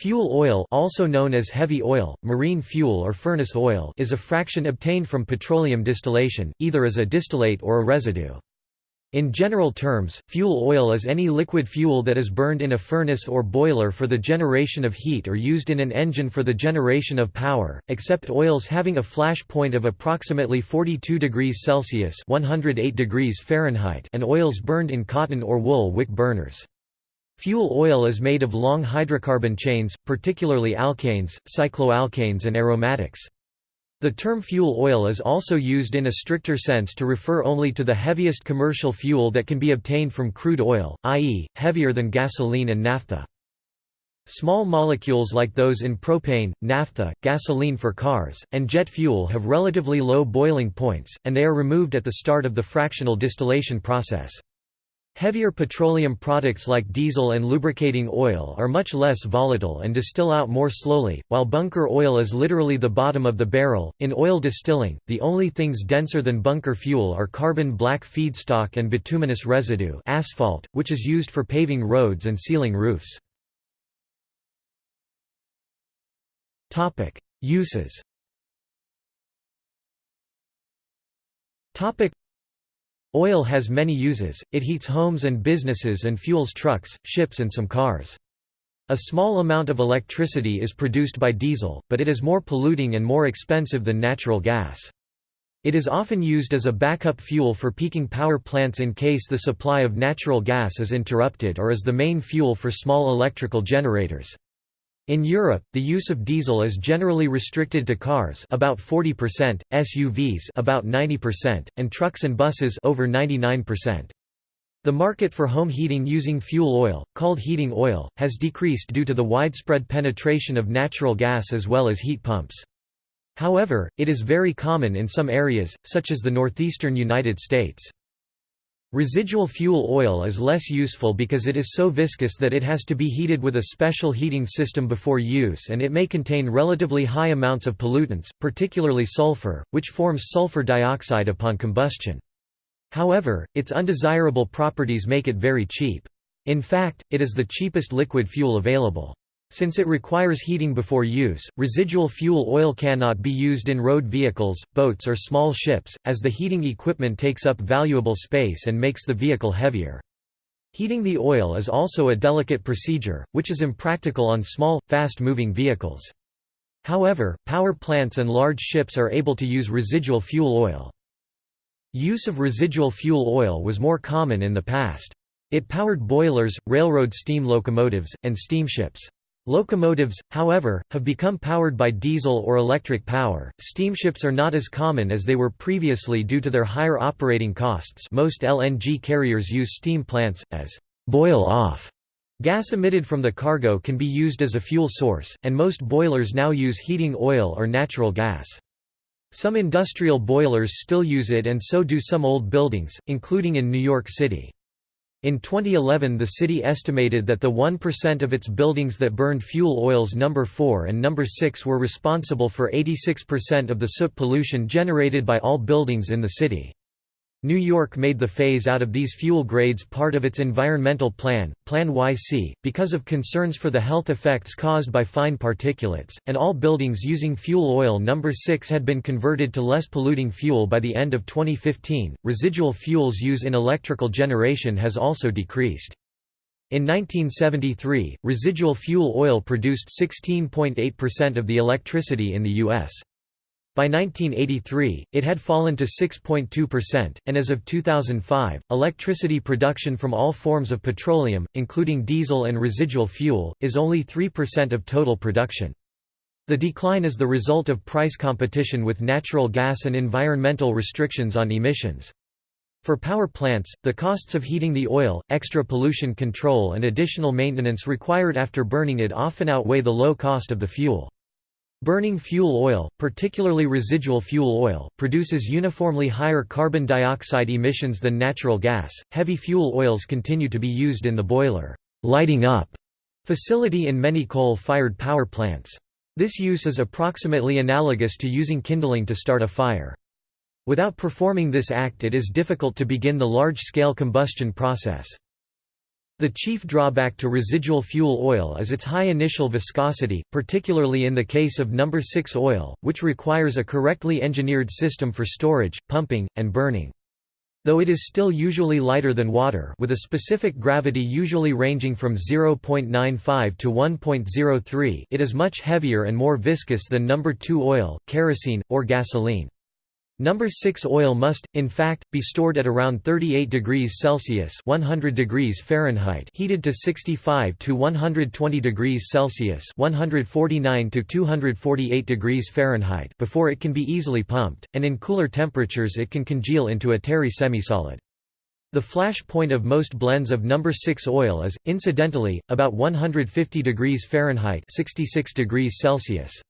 Fuel oil also known as heavy oil, marine fuel or furnace oil is a fraction obtained from petroleum distillation, either as a distillate or a residue. In general terms, fuel oil is any liquid fuel that is burned in a furnace or boiler for the generation of heat or used in an engine for the generation of power, except oils having a flash point of approximately 42 degrees Celsius (108 degrees Fahrenheit) and oils burned in cotton or wool wick burners. Fuel oil is made of long hydrocarbon chains, particularly alkanes, cycloalkanes and aromatics. The term fuel oil is also used in a stricter sense to refer only to the heaviest commercial fuel that can be obtained from crude oil, i.e., heavier than gasoline and naphtha. Small molecules like those in propane, naphtha, gasoline for cars, and jet fuel have relatively low boiling points, and they are removed at the start of the fractional distillation process. Heavier petroleum products like diesel and lubricating oil are much less volatile and distill out more slowly, while bunker oil is literally the bottom of the barrel. In oil distilling, the only things denser than bunker fuel are carbon black feedstock and bituminous residue, asphalt, which is used for paving roads and sealing roofs. Topic: Uses. Topic Oil has many uses, it heats homes and businesses and fuels trucks, ships and some cars. A small amount of electricity is produced by diesel, but it is more polluting and more expensive than natural gas. It is often used as a backup fuel for peaking power plants in case the supply of natural gas is interrupted or as the main fuel for small electrical generators. In Europe, the use of diesel is generally restricted to cars about 40%, SUVs about 90%, and trucks and buses over 99%. The market for home heating using fuel oil, called heating oil, has decreased due to the widespread penetration of natural gas as well as heat pumps. However, it is very common in some areas, such as the northeastern United States. Residual fuel oil is less useful because it is so viscous that it has to be heated with a special heating system before use and it may contain relatively high amounts of pollutants, particularly sulfur, which forms sulfur dioxide upon combustion. However, its undesirable properties make it very cheap. In fact, it is the cheapest liquid fuel available. Since it requires heating before use, residual fuel oil cannot be used in road vehicles, boats or small ships, as the heating equipment takes up valuable space and makes the vehicle heavier. Heating the oil is also a delicate procedure, which is impractical on small, fast-moving vehicles. However, power plants and large ships are able to use residual fuel oil. Use of residual fuel oil was more common in the past. It powered boilers, railroad steam locomotives, and steamships. Locomotives, however, have become powered by diesel or electric power. Steamships are not as common as they were previously due to their higher operating costs. Most LNG carriers use steam plants as boil off. Gas emitted from the cargo can be used as a fuel source, and most boilers now use heating oil or natural gas. Some industrial boilers still use it and so do some old buildings, including in New York City. In 2011 the city estimated that the 1% of its buildings that burned fuel oils number 4 and number 6 were responsible for 86% of the soot pollution generated by all buildings in the city. New York made the phase out of these fuel grades part of its environmental plan, Plan YC, because of concerns for the health effects caused by fine particulates, and all buildings using fuel oil number 6 had been converted to less polluting fuel by the end of 2015. Residual fuels use in electrical generation has also decreased. In 1973, residual fuel oil produced 16.8% of the electricity in the U.S. By 1983, it had fallen to 6.2%, and as of 2005, electricity production from all forms of petroleum, including diesel and residual fuel, is only 3% of total production. The decline is the result of price competition with natural gas and environmental restrictions on emissions. For power plants, the costs of heating the oil, extra pollution control and additional maintenance required after burning it often outweigh the low cost of the fuel. Burning fuel oil, particularly residual fuel oil, produces uniformly higher carbon dioxide emissions than natural gas. Heavy fuel oils continue to be used in the boiler lighting up facility in many coal-fired power plants. This use is approximately analogous to using kindling to start a fire. Without performing this act it is difficult to begin the large-scale combustion process. The chief drawback to residual fuel oil is its high initial viscosity, particularly in the case of number 6 oil, which requires a correctly engineered system for storage, pumping, and burning. Though it is still usually lighter than water with a specific gravity usually ranging from 0.95 to 1.03 it is much heavier and more viscous than number 2 oil, kerosene, or gasoline. Number 6 oil must, in fact, be stored at around 38 degrees Celsius 100 degrees Fahrenheit heated to 65 to 120 degrees Celsius 149 to 248 degrees Fahrenheit before it can be easily pumped, and in cooler temperatures it can congeal into a terry semisolid. The flash point of most blends of number 6 oil is, incidentally, about 150 degrees Fahrenheit 66 degrees Celsius.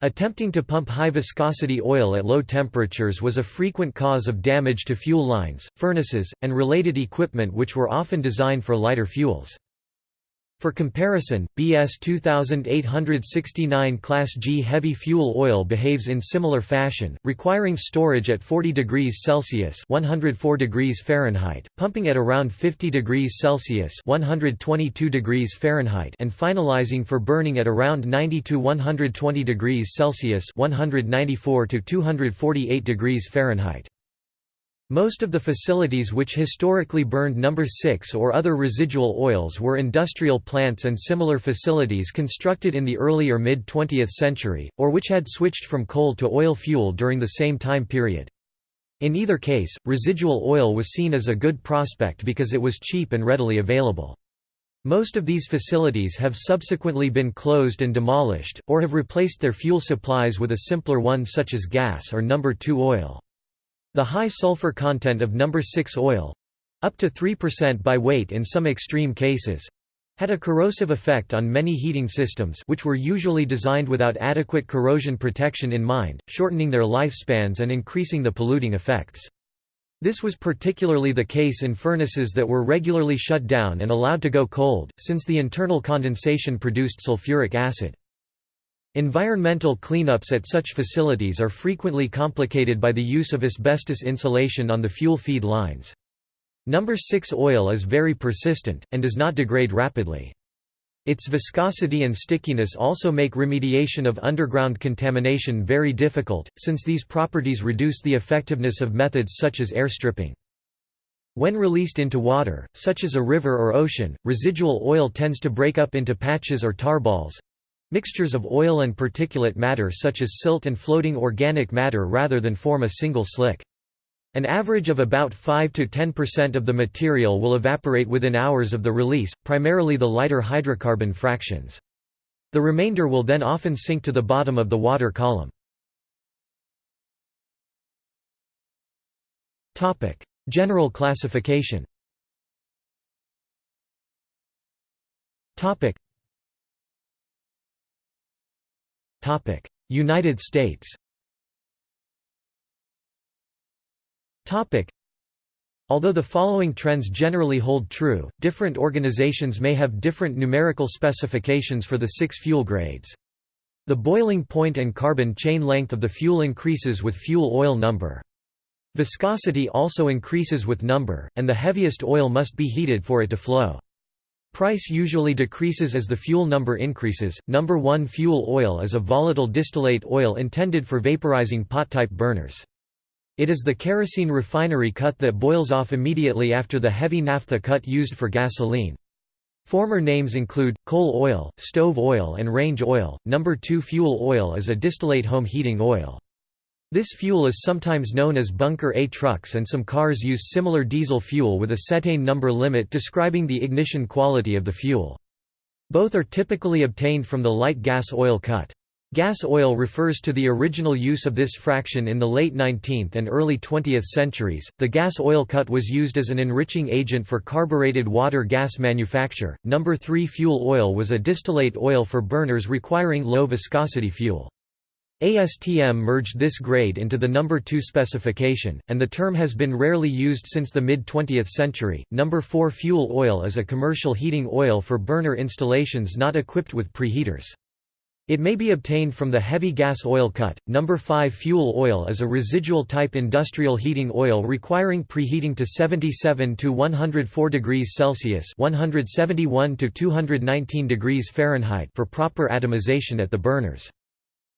Attempting to pump high-viscosity oil at low temperatures was a frequent cause of damage to fuel lines, furnaces, and related equipment which were often designed for lighter fuels. For comparison, BS 2869 Class G heavy fuel oil behaves in similar fashion, requiring storage at 40 degrees Celsius (104 degrees Fahrenheit), pumping at around 50 degrees Celsius (122 degrees Fahrenheit), and finalizing for burning at around 90 to 120 degrees Celsius (194 to 248 degrees Fahrenheit). Most of the facilities which historically burned number 6 or other residual oils were industrial plants and similar facilities constructed in the early or mid-20th century, or which had switched from coal to oil fuel during the same time period. In either case, residual oil was seen as a good prospect because it was cheap and readily available. Most of these facilities have subsequently been closed and demolished, or have replaced their fuel supplies with a simpler one such as gas or number 2 oil. The high sulfur content of number 6 oil—up to 3% by weight in some extreme cases, had a corrosive effect on many heating systems which were usually designed without adequate corrosion protection in mind, shortening their lifespans and increasing the polluting effects. This was particularly the case in furnaces that were regularly shut down and allowed to go cold, since the internal condensation produced sulfuric acid. Environmental cleanups at such facilities are frequently complicated by the use of asbestos insulation on the fuel feed lines. Number 6 oil is very persistent, and does not degrade rapidly. Its viscosity and stickiness also make remediation of underground contamination very difficult, since these properties reduce the effectiveness of methods such as air stripping. When released into water, such as a river or ocean, residual oil tends to break up into patches or tarballs, Mixtures of oil and particulate matter such as silt and floating organic matter rather than form a single slick. An average of about 5 to 10% of the material will evaporate within hours of the release, primarily the lighter hydrocarbon fractions. The remainder will then often sink to the bottom of the water column. General classification United States Although the following trends generally hold true, different organizations may have different numerical specifications for the six fuel grades. The boiling point and carbon chain length of the fuel increases with fuel oil number. Viscosity also increases with number, and the heaviest oil must be heated for it to flow. Price usually decreases as the fuel number increases. Number 1 fuel oil is a volatile distillate oil intended for vaporizing pot-type burners. It is the kerosene refinery cut that boils off immediately after the heavy naphtha cut used for gasoline. Former names include coal oil, stove oil, and range oil. Number 2 fuel oil is a distillate home heating oil. This fuel is sometimes known as bunker A trucks and some cars use similar diesel fuel with a cetane number limit describing the ignition quality of the fuel. Both are typically obtained from the light gas oil cut. Gas oil refers to the original use of this fraction in the late 19th and early 20th centuries. The gas oil cut was used as an enriching agent for carbureted water gas manufacture. Number 3 fuel oil was a distillate oil for burners requiring low viscosity fuel. ASTM merged this grade into the number 2 specification, and the term has been rarely used since the mid-20th century. Number 4 fuel oil is a commercial heating oil for burner installations not equipped with preheaters. It may be obtained from the heavy gas oil cut. Number 5 fuel oil is a residual type industrial heating oil requiring preheating to 77 to 104 degrees Celsius, 171 to 219 degrees Fahrenheit for proper atomization at the burners.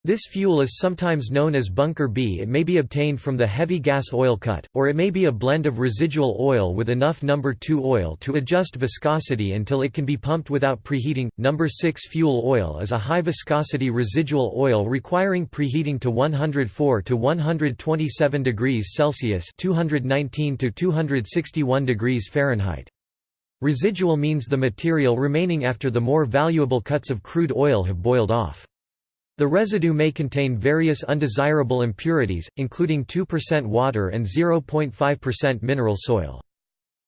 This fuel is sometimes known as bunker B. It may be obtained from the heavy gas oil cut, or it may be a blend of residual oil with enough number 2 oil to adjust viscosity until it can be pumped without preheating. Number 6 fuel oil is a high viscosity residual oil requiring preheating to 104 to 127 degrees Celsius, 219 to 261 degrees Fahrenheit. Residual means the material remaining after the more valuable cuts of crude oil have boiled off. The residue may contain various undesirable impurities, including 2% water and 0.5% mineral soil.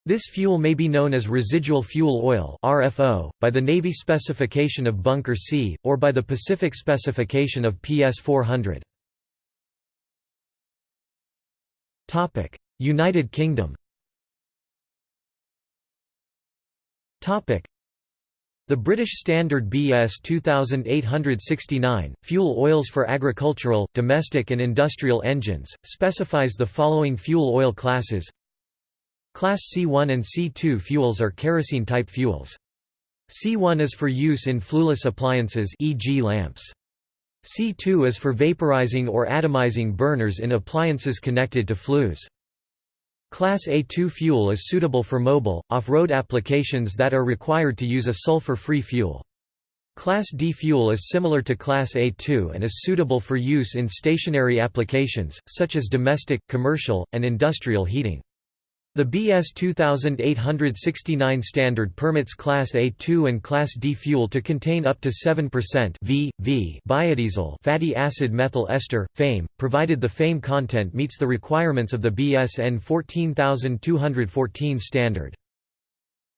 This fuel may be known as residual fuel oil RFO, by the Navy specification of Bunker C, or by the Pacific specification of PS 400. United Kingdom the British Standard BS 2869, Fuel Oils for Agricultural, Domestic and Industrial Engines, specifies the following fuel oil classes Class C1 and C2 fuels are kerosene-type fuels. C1 is for use in flueless appliances e.g. lamps. C2 is for vaporizing or atomizing burners in appliances connected to flues. Class A2 fuel is suitable for mobile, off-road applications that are required to use a sulfur-free fuel. Class D fuel is similar to Class A2 and is suitable for use in stationary applications, such as domestic, commercial, and industrial heating. The BS 2869 standard permits Class A2 and Class D fuel to contain up to 7% v, v biodiesel fatty acid methyl ester, FAME, provided the FAME content meets the requirements of the BS EN 14214 standard.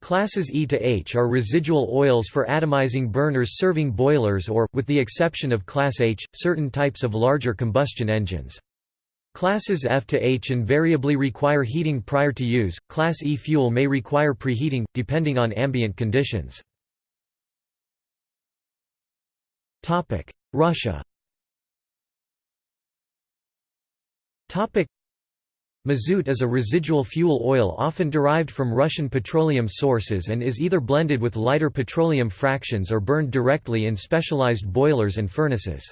Classes E to H are residual oils for atomizing burners serving boilers or, with the exception of Class H, certain types of larger combustion engines. Classes F to H invariably require heating prior to use, Class E fuel may require preheating, depending on ambient conditions. Russia Mazout is a residual fuel oil often derived from Russian petroleum sources and is either blended with lighter petroleum fractions or burned directly in specialized boilers and furnaces.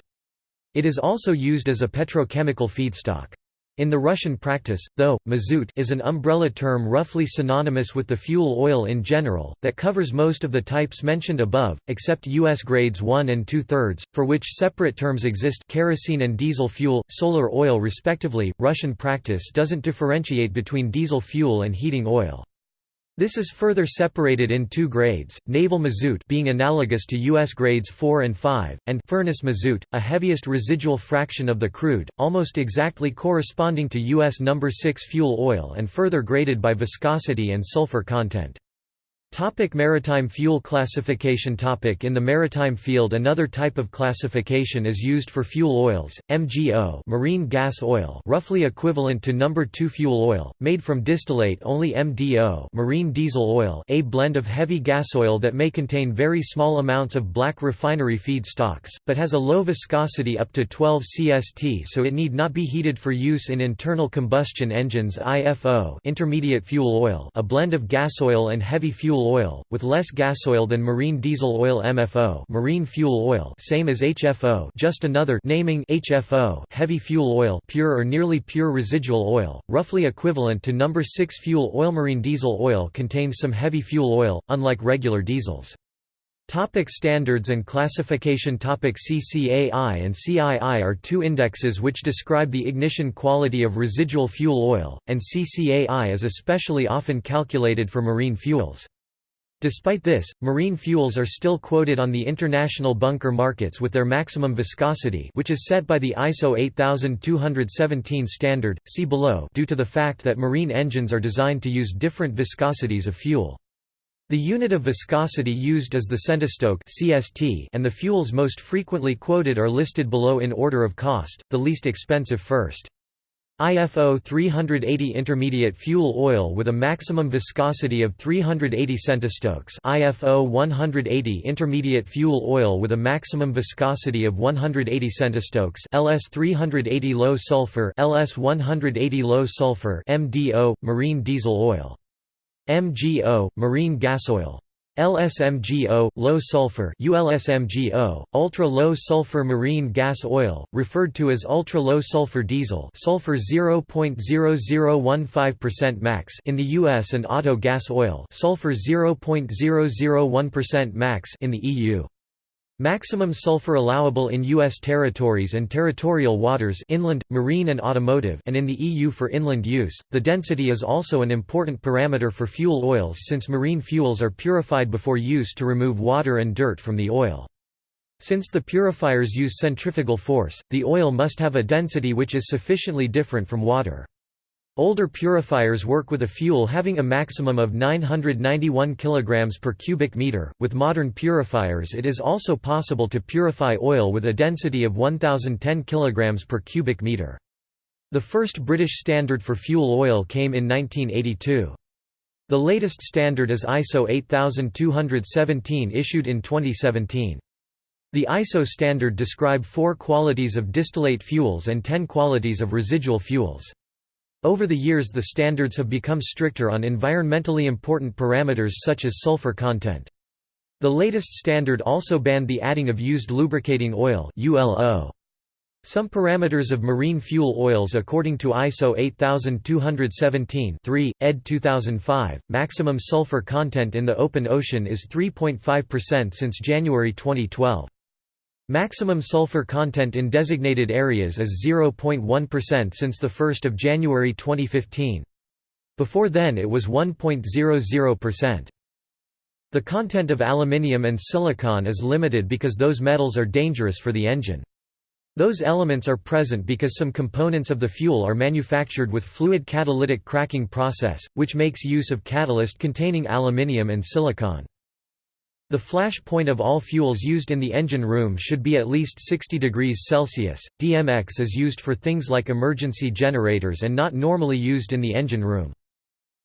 It is also used as a petrochemical feedstock. In the Russian practice, though, mazout is an umbrella term roughly synonymous with the fuel oil in general, that covers most of the types mentioned above, except U.S. grades 1 and 2 thirds, for which separate terms exist kerosene and diesel fuel, solar oil respectively. Russian practice doesn't differentiate between diesel fuel and heating oil. This is further separated in two grades, naval mazout being analogous to U.S. grades 4 and 5, and furnace mazout, a heaviest residual fraction of the crude, almost exactly corresponding to U.S. No. 6 fuel oil and further graded by viscosity and sulfur content. Topic maritime fuel classification topic In the maritime field another type of classification is used for fuel oils, MGO marine gas oil roughly equivalent to number 2 fuel oil, made from distillate only MDO marine diesel oil a blend of heavy gas oil that may contain very small amounts of black refinery feedstocks, but has a low viscosity up to 12 cst so it need not be heated for use in internal combustion engines IFO intermediate fuel oil a blend of gas oil and heavy fuel oil, with less gasoil than marine diesel oil MFO marine fuel oil same as HFO just another naming HFO heavy fuel oil pure or nearly pure residual oil, roughly equivalent to number 6 fuel oil Marine diesel oil contains some heavy fuel oil, unlike regular diesels. Topic standards and classification Topic CCAI and CII are two indexes which describe the ignition quality of residual fuel oil, and CCAI is especially often calculated for marine fuels. Despite this, marine fuels are still quoted on the international bunker markets with their maximum viscosity which is set by the ISO 8217 standard, see below due to the fact that marine engines are designed to use different viscosities of fuel. The unit of viscosity used is the centistoke CST and the fuels most frequently quoted are listed below in order of cost, the least expensive first. IFO 380 intermediate fuel oil with a maximum viscosity of 380 centistokes. IFO 180 intermediate fuel oil with a maximum viscosity of 180 centistokes. LS 380 low sulfur. LS 180 low sulfur. MDO marine diesel oil. MGO marine gas oil LSMGO, low sulfur ULSMGO, ultra-low sulfur marine gas oil, referred to as ultra-low sulfur diesel sulfur 0.0015% max in the US and auto gas oil sulfur 0.001% max in the EU. Maximum sulfur allowable in U.S. territories and territorial waters inland, marine and automotive and in the EU for inland use. The density is also an important parameter for fuel oils since marine fuels are purified before use to remove water and dirt from the oil. Since the purifiers use centrifugal force, the oil must have a density which is sufficiently different from water. Older purifiers work with a fuel having a maximum of 991 kg per cubic meter. With modern purifiers, it is also possible to purify oil with a density of 1010 kg per cubic meter. The first British standard for fuel oil came in 1982. The latest standard is ISO 8217 issued in 2017. The ISO standard describe four qualities of distillate fuels and ten qualities of residual fuels. Over the years the standards have become stricter on environmentally important parameters such as sulfur content. The latest standard also banned the adding of used lubricating oil. Some parameters of marine fuel oils according to ISO 8217-3, ed. 2005, maximum sulfur content in the open ocean is 3.5% since January 2012. Maximum sulfur content in designated areas is 0.1% since 1 January 2015. Before then it was 1.00%. The content of aluminium and silicon is limited because those metals are dangerous for the engine. Those elements are present because some components of the fuel are manufactured with fluid catalytic cracking process, which makes use of catalyst containing aluminium and silicon. The flash point of all fuels used in the engine room should be at least 60 degrees Celsius. DMX is used for things like emergency generators and not normally used in the engine room.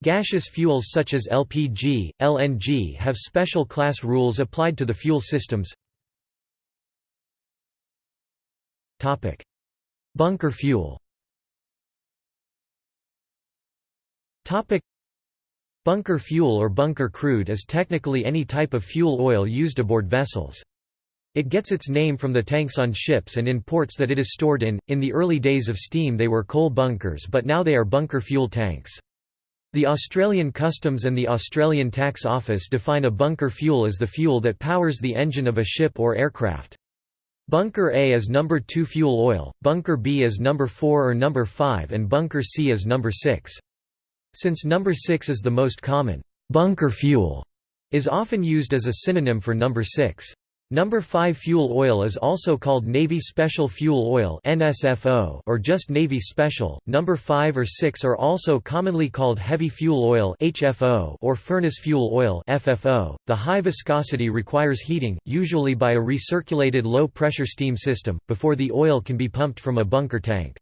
Gaseous fuels such as LPG, LNG have special class rules applied to the fuel systems. Topic: Bunker fuel. Topic: Bunker fuel or bunker crude is technically any type of fuel oil used aboard vessels. It gets its name from the tanks on ships and in ports that it is stored in. In the early days of steam, they were coal bunkers, but now they are bunker fuel tanks. The Australian Customs and the Australian Tax Office define a bunker fuel as the fuel that powers the engine of a ship or aircraft. Bunker A is number 2 fuel oil, bunker B is number 4 or number 5 and bunker C is number 6. Since number 6 is the most common, bunker fuel is often used as a synonym for number 6. Number 5 fuel oil is also called Navy Special Fuel Oil (NSFO) or just Navy Special. Number 5 or 6 are also commonly called Heavy Fuel Oil (HFO) or Furnace Fuel Oil (FFO). The high viscosity requires heating, usually by a recirculated low-pressure steam system, before the oil can be pumped from a bunker tank.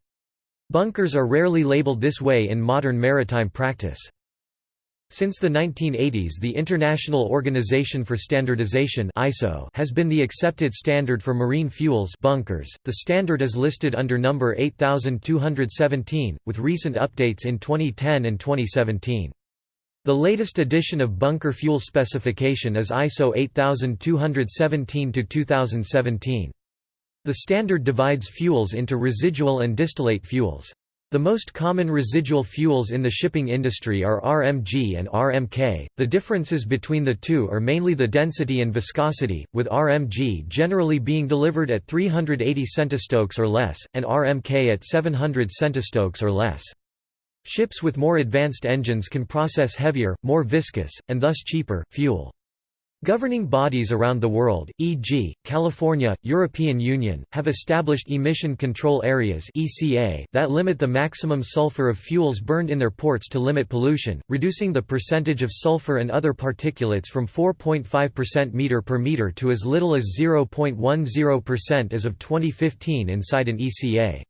Bunkers are rarely labeled this way in modern maritime practice. Since the 1980s the International Organization for Standardization ISO has been the accepted standard for marine fuels bunkers. The standard is listed under number 8217, with recent updates in 2010 and 2017. The latest edition of bunker fuel specification is ISO 8217-2017. The standard divides fuels into residual and distillate fuels. The most common residual fuels in the shipping industry are RMG and RMK. The differences between the two are mainly the density and viscosity, with RMG generally being delivered at 380 centistokes or less, and RMK at 700 centistokes or less. Ships with more advanced engines can process heavier, more viscous, and thus cheaper, fuel. Governing bodies around the world, e.g., California, European Union, have established emission control areas (ECA) that limit the maximum sulfur of fuels burned in their ports to limit pollution, reducing the percentage of sulfur and other particulates from 4.5% meter per meter to as little as 0.10% as of 2015 inside an ECA.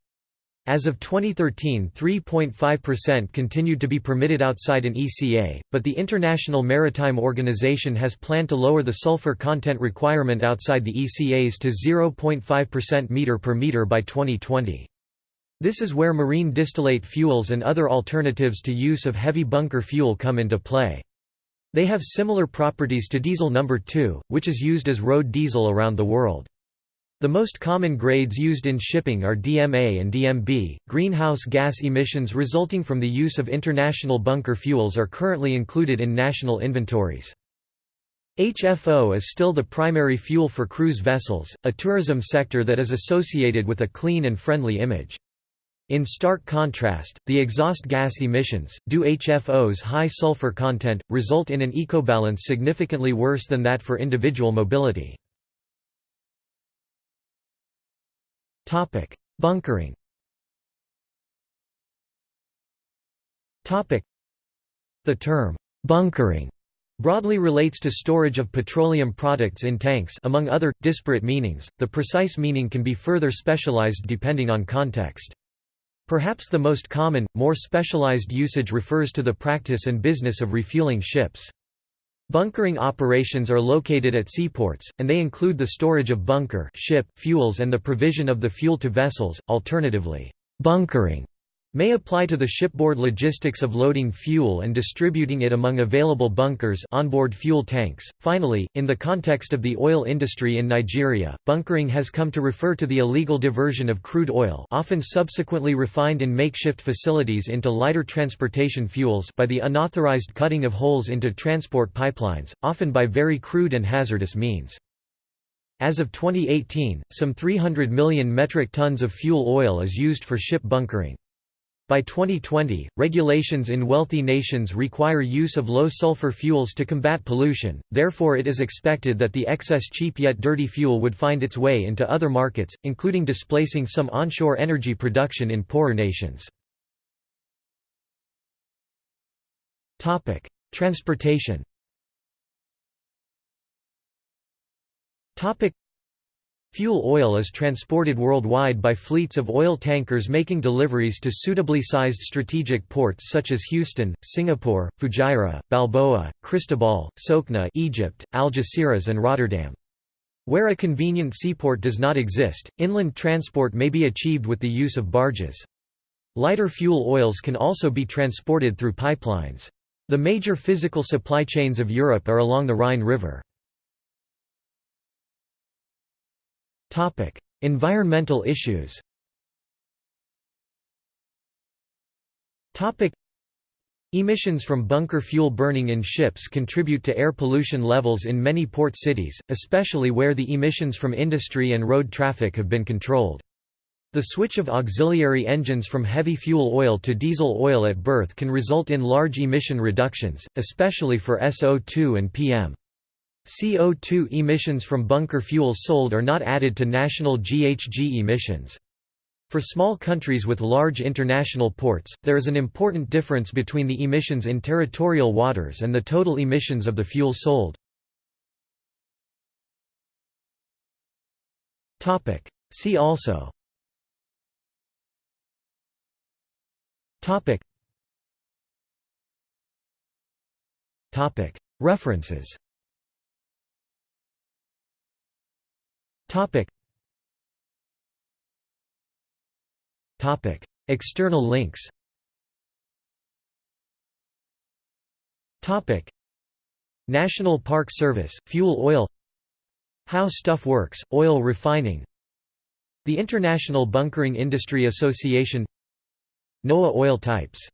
As of 2013 3.5% continued to be permitted outside an ECA, but the International Maritime Organization has planned to lower the sulfur content requirement outside the ECAs to 0.5% meter per meter by 2020. This is where marine distillate fuels and other alternatives to use of heavy bunker fuel come into play. They have similar properties to diesel number 2, which is used as road diesel around the world. The most common grades used in shipping are DMA and DMB. Greenhouse gas emissions resulting from the use of international bunker fuels are currently included in national inventories. HFO is still the primary fuel for cruise vessels, a tourism sector that is associated with a clean and friendly image. In stark contrast, the exhaust gas emissions, due HFO's high sulfur content, result in an ecobalance significantly worse than that for individual mobility. Topic: Bunkering. Topic: The term bunkering broadly relates to storage of petroleum products in tanks among other disparate meanings. The precise meaning can be further specialized depending on context. Perhaps the most common, more specialized usage refers to the practice and business of refueling ships. Bunkering operations are located at seaports, and they include the storage of bunker ship fuels and the provision of the fuel to vessels. Alternatively, bunkering may apply to the shipboard logistics of loading fuel and distributing it among available bunkers onboard fuel tanks. Finally, in the context of the oil industry in Nigeria, bunkering has come to refer to the illegal diversion of crude oil often subsequently refined in makeshift facilities into lighter transportation fuels by the unauthorized cutting of holes into transport pipelines, often by very crude and hazardous means. As of 2018, some 300 million metric tons of fuel oil is used for ship bunkering. By 2020, regulations in wealthy nations require use of low-sulfur fuels to combat pollution, therefore it is expected that the excess cheap yet dirty fuel would find its way into other markets, including displacing some onshore energy production in poorer nations. Transportation Fuel oil is transported worldwide by fleets of oil tankers making deliveries to suitably sized strategic ports such as Houston, Singapore, Fujairah, Balboa, Cristobal, Sokhna Egypt, Algeciras and Rotterdam. Where a convenient seaport does not exist, inland transport may be achieved with the use of barges. Lighter fuel oils can also be transported through pipelines. The major physical supply chains of Europe are along the Rhine River. Topic: Environmental issues. Topic: Emissions from bunker fuel burning in ships contribute to air pollution levels in many port cities, especially where the emissions from industry and road traffic have been controlled. The switch of auxiliary engines from heavy fuel oil to diesel oil at berth can result in large emission reductions, especially for SO2 and PM. CO2 emissions from bunker fuels sold are not added to national GHG emissions. For small countries with large international ports, there is an important difference between the emissions in territorial waters and the total emissions of the fuel sold. See also. References Topic. Topic. External links Topic. National Park Service, fuel oil How Stuff Works, oil refining The International Bunkering Industry Association NOAA oil types